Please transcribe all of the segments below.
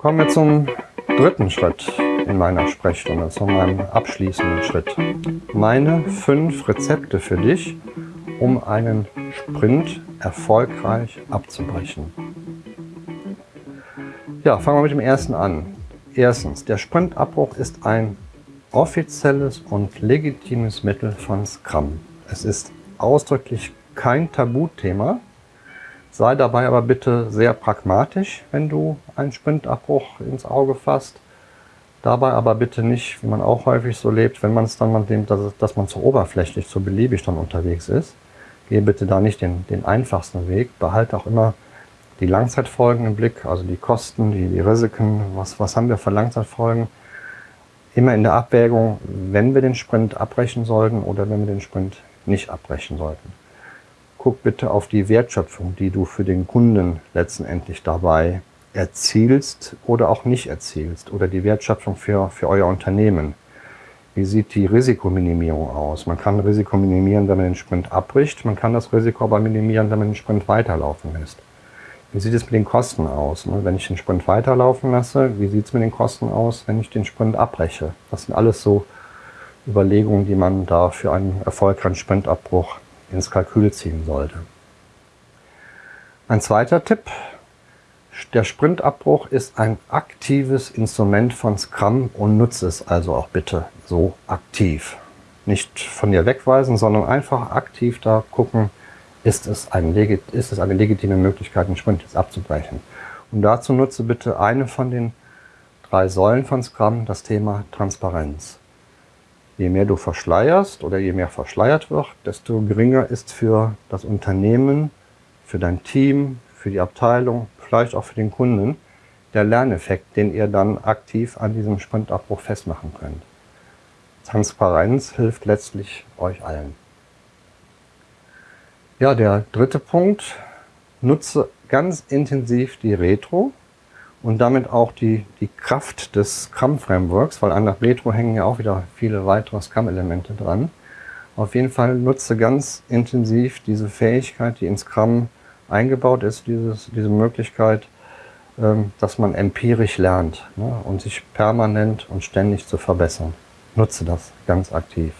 Kommen wir zum dritten Schritt in meiner Sprechstunde, zu meinem abschließenden Schritt. Meine fünf Rezepte für dich, um einen Sprint erfolgreich abzubrechen. Ja, fangen wir mit dem ersten an. Erstens, der Sprintabbruch ist ein offizielles und legitimes Mittel von Scrum. Es ist ausdrücklich kein Tabuthema. Sei dabei aber bitte sehr pragmatisch, wenn du einen Sprintabbruch ins Auge fasst. Dabei aber bitte nicht, wie man auch häufig so lebt, wenn man es dann mal nimmt, dass, dass man zu oberflächlich, zu beliebig dann unterwegs ist. Gehe bitte da nicht den, den einfachsten Weg. Behalte auch immer die Langzeitfolgen im Blick, also die Kosten, die, die Risiken, was, was haben wir für Langzeitfolgen. Immer in der Abwägung, wenn wir den Sprint abbrechen sollten oder wenn wir den Sprint nicht abbrechen sollten. Guck bitte auf die Wertschöpfung, die du für den Kunden letztendlich dabei erzielst oder auch nicht erzielst oder die Wertschöpfung für, für euer Unternehmen. Wie sieht die Risikominimierung aus? Man kann Risiko minimieren, wenn man den Sprint abbricht. Man kann das Risiko aber minimieren, wenn man den Sprint weiterlaufen lässt. Wie sieht es mit den Kosten aus? Ne? Wenn ich den Sprint weiterlaufen lasse, wie sieht es mit den Kosten aus, wenn ich den Sprint abbreche? Das sind alles so Überlegungen, die man da für einen erfolgreichen Sprintabbruch ins Kalkül ziehen sollte. Ein zweiter Tipp. Der Sprintabbruch ist ein aktives Instrument von Scrum und nutze es also auch bitte so aktiv. Nicht von dir wegweisen, sondern einfach aktiv da gucken, ist es, ein, ist es eine legitime Möglichkeit, einen Sprint jetzt abzubrechen. Und dazu nutze bitte eine von den drei Säulen von Scrum, das Thema Transparenz. Je mehr du verschleierst oder je mehr verschleiert wird, desto geringer ist für das Unternehmen, für dein Team, für die Abteilung, vielleicht auch für den Kunden der Lerneffekt, den ihr dann aktiv an diesem Sprintabbruch festmachen könnt. Transparenz hilft letztlich euch allen. Ja, der dritte Punkt, nutze ganz intensiv die Retro und damit auch die, die Kraft des Scrum-Frameworks, weil an der Retro hängen ja auch wieder viele weitere Scrum-Elemente dran. Auf jeden Fall nutze ganz intensiv diese Fähigkeit, die in Scrum eingebaut ist, dieses, diese Möglichkeit, ähm, dass man empirisch lernt ne, und sich permanent und ständig zu verbessern. Nutze das ganz aktiv.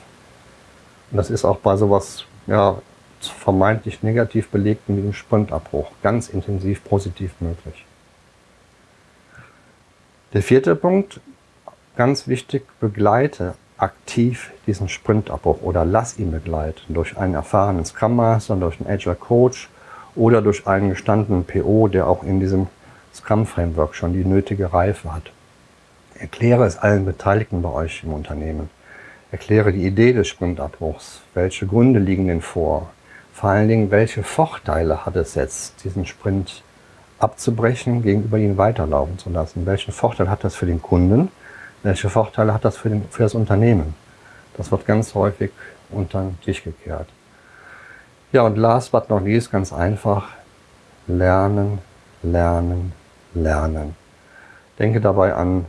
Und das ist auch bei sowas ja, vermeintlich negativ belegten wie dem Sprintabbruch ganz intensiv positiv möglich. Der vierte Punkt, ganz wichtig, begleite aktiv diesen Sprintabbruch oder lass ihn begleiten durch einen erfahrenen Scrum Master, durch einen Agile Coach oder durch einen gestandenen PO, der auch in diesem Scrum Framework schon die nötige Reife hat. Erkläre es allen Beteiligten bei euch im Unternehmen. Erkläre die Idee des Sprintabbruchs. Welche Gründe liegen denn vor? Vor allen Dingen, welche Vorteile hat es jetzt, diesen Sprint abzubrechen, gegenüber ihn weiterlaufen zu lassen? Welchen Vorteil hat das für den Kunden? Welche Vorteile hat das für, den, für das Unternehmen? Das wird ganz häufig unter den Tisch gekehrt. Ja, und last but not least, ganz einfach, lernen, lernen, lernen. Denke dabei an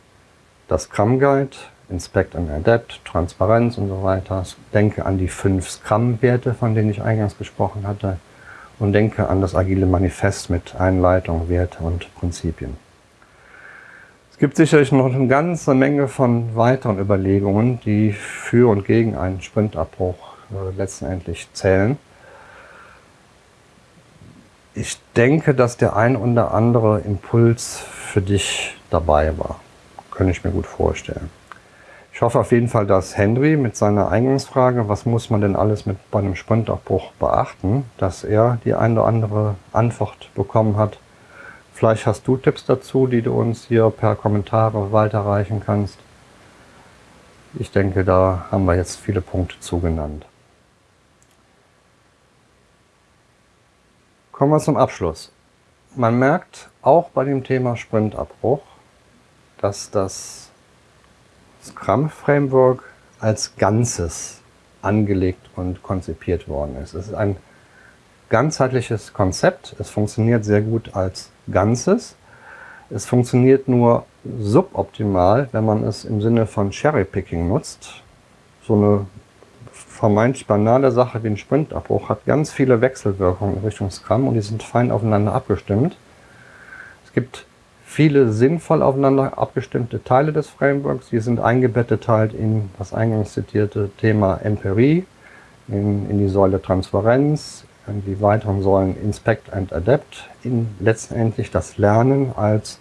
das Scrum Guide, Inspect and Adapt, Transparenz und so weiter. Denke an die fünf Scrum-Werte, von denen ich eingangs gesprochen hatte. Und denke an das agile Manifest mit Einleitung, Werte und Prinzipien. Es gibt sicherlich noch eine ganze Menge von weiteren Überlegungen, die für und gegen einen Sprintabbruch äh, letztendlich zählen. Ich denke, dass der ein oder andere Impuls für dich dabei war. Könnte ich mir gut vorstellen. Ich hoffe auf jeden Fall, dass Henry mit seiner Eingangsfrage, was muss man denn alles mit bei einem Sprintabbruch beachten, dass er die eine oder andere Antwort bekommen hat. Vielleicht hast du Tipps dazu, die du uns hier per Kommentare weiterreichen kannst. Ich denke, da haben wir jetzt viele Punkte zugenannt. Kommen wir zum Abschluss. Man merkt auch bei dem Thema Sprintabbruch, dass das Scrum Framework als Ganzes angelegt und konzipiert worden ist. Es ist ein ganzheitliches Konzept. Es funktioniert sehr gut als Ganzes. Es funktioniert nur suboptimal, wenn man es im Sinne von Cherry-Picking nutzt. So eine vermeintlich banale Sache wie ein Sprintabbruch hat ganz viele Wechselwirkungen in Richtung Scrum und die sind fein aufeinander abgestimmt. Es gibt viele sinnvoll aufeinander abgestimmte Teile des Frameworks. Die sind eingebettet halt in das eingangs zitierte Thema Empirie, in, in die Säule Transparenz, in die weiteren Säulen Inspect and Adapt, in letztendlich das Lernen als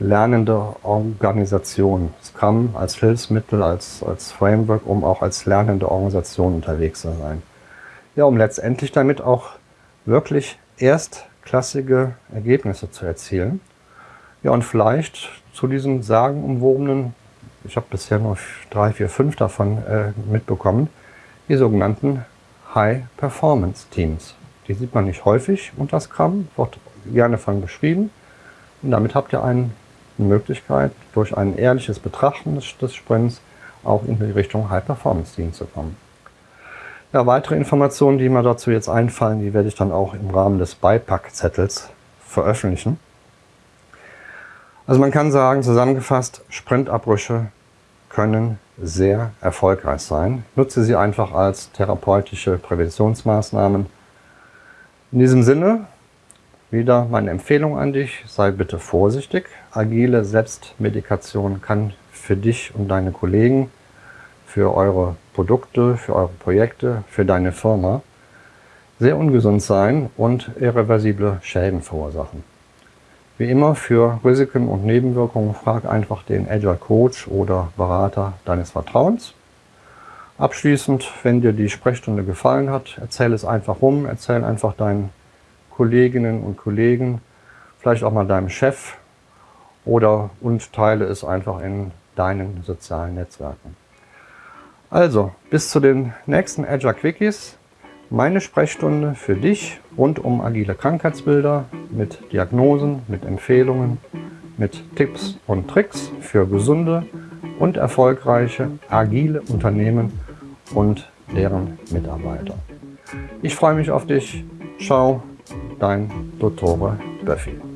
lernende Organisation. Scrum als Hilfsmittel, als, als Framework, um auch als lernende Organisation unterwegs zu sein. Ja, um letztendlich damit auch wirklich erstklassige Ergebnisse zu erzielen. Ja, und vielleicht zu diesen sagenumwobenen, ich habe bisher nur drei, vier, fünf davon äh, mitbekommen, die sogenannten High-Performance-Teams. Die sieht man nicht häufig unter Scrum, wird gerne von beschrieben. Und damit habt ihr eine Möglichkeit, durch ein ehrliches Betrachten des, des Sprints auch in die Richtung High-Performance-Team zu kommen. Ja, weitere Informationen, die mir dazu jetzt einfallen, die werde ich dann auch im Rahmen des Beipackzettels veröffentlichen. Also man kann sagen, zusammengefasst, Sprintabbrüche können sehr erfolgreich sein. Nutze sie einfach als therapeutische Präventionsmaßnahmen. In diesem Sinne, wieder meine Empfehlung an dich, sei bitte vorsichtig. Agile Selbstmedikation kann für dich und deine Kollegen, für eure Produkte, für eure Projekte, für deine Firma sehr ungesund sein und irreversible Schäden verursachen. Wie immer für Risiken und Nebenwirkungen frag einfach den Agile Coach oder Berater deines Vertrauens. Abschließend, wenn dir die Sprechstunde gefallen hat, erzähl es einfach rum, erzähl einfach deinen Kolleginnen und Kollegen, vielleicht auch mal deinem Chef oder und teile es einfach in deinen sozialen Netzwerken. Also, bis zu den nächsten Agile Quickies meine Sprechstunde für dich rund um agile Krankheitsbilder mit Diagnosen, mit Empfehlungen, mit Tipps und Tricks für gesunde und erfolgreiche agile Unternehmen und deren Mitarbeiter. Ich freue mich auf dich. Ciao, dein Dottore Böffi.